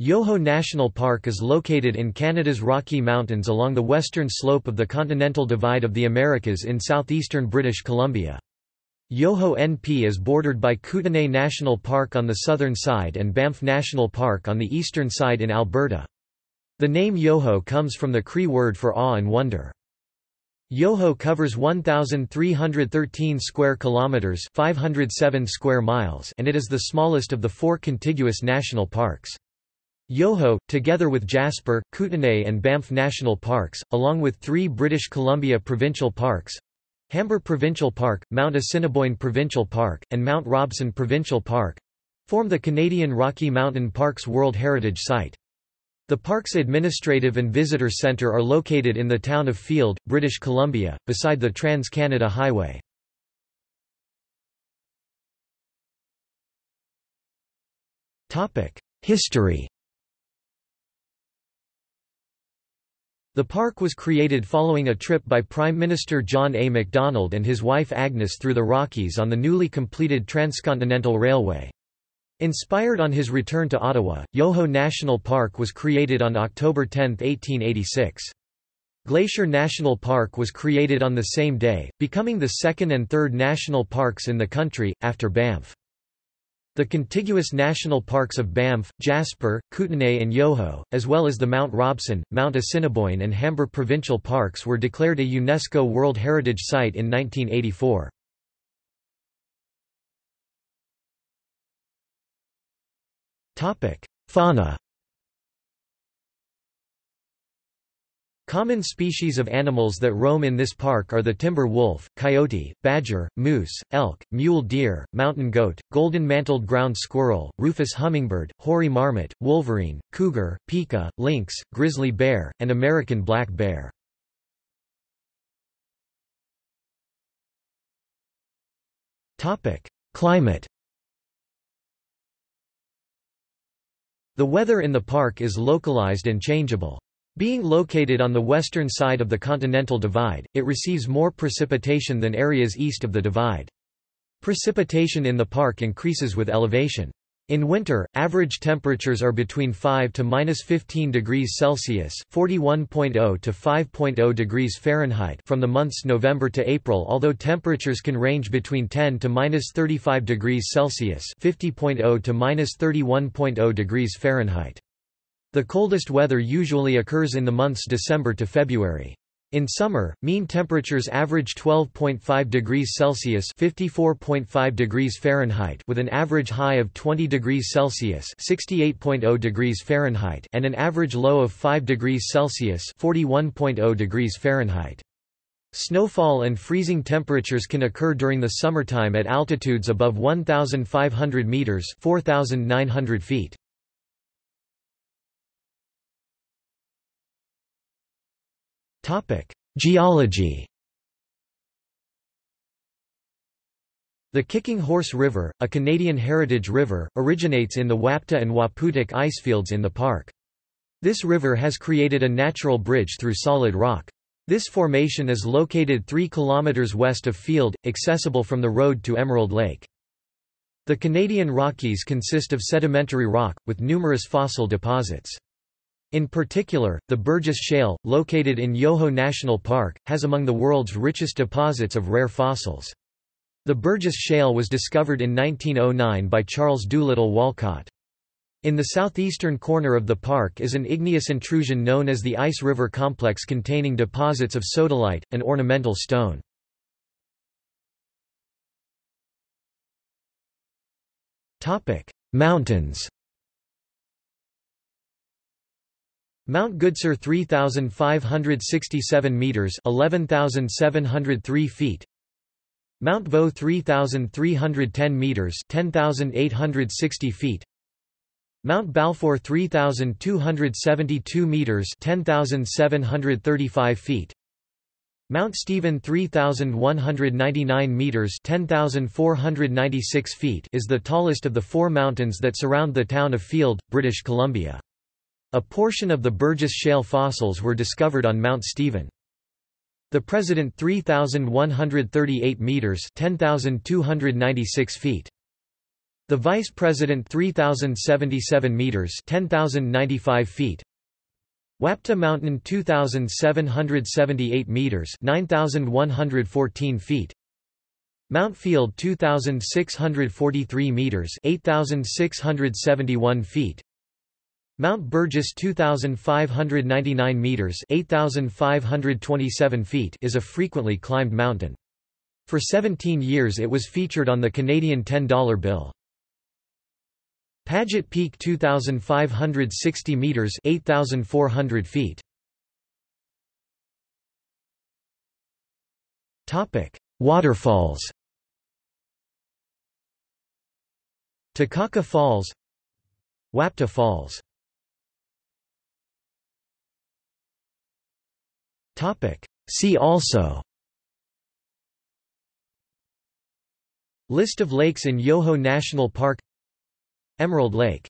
Yoho National Park is located in Canada's Rocky Mountains along the western slope of the Continental Divide of the Americas in southeastern British Columbia. Yoho NP is bordered by Kootenay National Park on the southern side and Banff National Park on the eastern side in Alberta. The name Yoho comes from the Cree word for awe and wonder. Yoho covers 1313 square kilometers, 507 square miles, and it is the smallest of the four contiguous national parks. Yoho, together with Jasper, Kootenay and Banff National Parks, along with three British Columbia provincial parks Hamber Provincial Park, Mount Assiniboine Provincial Park, and Mount Robson Provincial Park form the Canadian Rocky Mountain Parks World Heritage Site. The park's administrative and visitor centre are located in the town of Field, British Columbia, beside the Trans-Canada Highway. History The park was created following a trip by Prime Minister John A. Macdonald and his wife Agnes through the Rockies on the newly completed Transcontinental Railway. Inspired on his return to Ottawa, Yoho National Park was created on October 10, 1886. Glacier National Park was created on the same day, becoming the second and third national parks in the country, after Banff. The contiguous national parks of Banff, Jasper, Kootenay and Yoho, as well as the Mount Robson, Mount Assiniboine and Hamber provincial parks were declared a UNESCO World Heritage Site in 1984. Fauna Common species of animals that roam in this park are the timber wolf, coyote, badger, moose, elk, mule deer, mountain goat, golden-mantled ground squirrel, rufous hummingbird, hoary marmot, wolverine, cougar, pika, lynx, grizzly bear, and American black bear. Climate The weather in the park is localized and changeable. Being located on the western side of the Continental Divide, it receives more precipitation than areas east of the divide. Precipitation in the park increases with elevation. In winter, average temperatures are between 5 to minus 15 degrees Celsius (41.0 to 5.0 degrees Fahrenheit) from the months November to April. Although temperatures can range between 10 to minus 35 degrees Celsius (50.0 to minus 31.0 degrees Fahrenheit). The coldest weather usually occurs in the months December to February. In summer, mean temperatures average 12.5 degrees Celsius (54.5 degrees Fahrenheit) with an average high of 20 degrees Celsius (68.0 degrees Fahrenheit) and an average low of 5 degrees Celsius (41.0 degrees Fahrenheit). Snowfall and freezing temperatures can occur during the summertime at altitudes above 1,500 meters (4,900 feet). Topic: Geology. The Kicking Horse River, a Canadian heritage river, originates in the Wapta and Waputik icefields in the park. This river has created a natural bridge through solid rock. This formation is located 3 km west of Field, accessible from the road to Emerald Lake. The Canadian Rockies consist of sedimentary rock, with numerous fossil deposits. In particular, the Burgess Shale, located in Yoho National Park, has among the world's richest deposits of rare fossils. The Burgess Shale was discovered in 1909 by Charles Doolittle Walcott. In the southeastern corner of the park is an igneous intrusion known as the Ice River Complex containing deposits of sodalite, an ornamental stone. Mountains Mount Goodsir 3567 meters 11703 feet. Mount Vaux 3310 meters 10860 feet. Mount Balfour 3272 meters 10735 feet. Mount Stephen 3199 meters 10496 feet is the tallest of the four mountains that surround the town of Field, British Columbia. A portion of the Burgess Shale fossils were discovered on Mount Stephen. The President 3,138 meters 10,296 feet. The Vice President 3077 meters 10095 feet Wapta Mountain 2778 meters 9114 feet Mount Field 2643 meters 8671 feet Mount Burgess 2599 meters 8527 feet is a frequently climbed mountain. For 17 years it was featured on the Canadian $10 bill. Paget Peak 2560 meters 8400 feet. Topic: Waterfalls. Takakkaw Falls, Wapta Falls. See also. List of lakes in Yoho National Park. Emerald Lake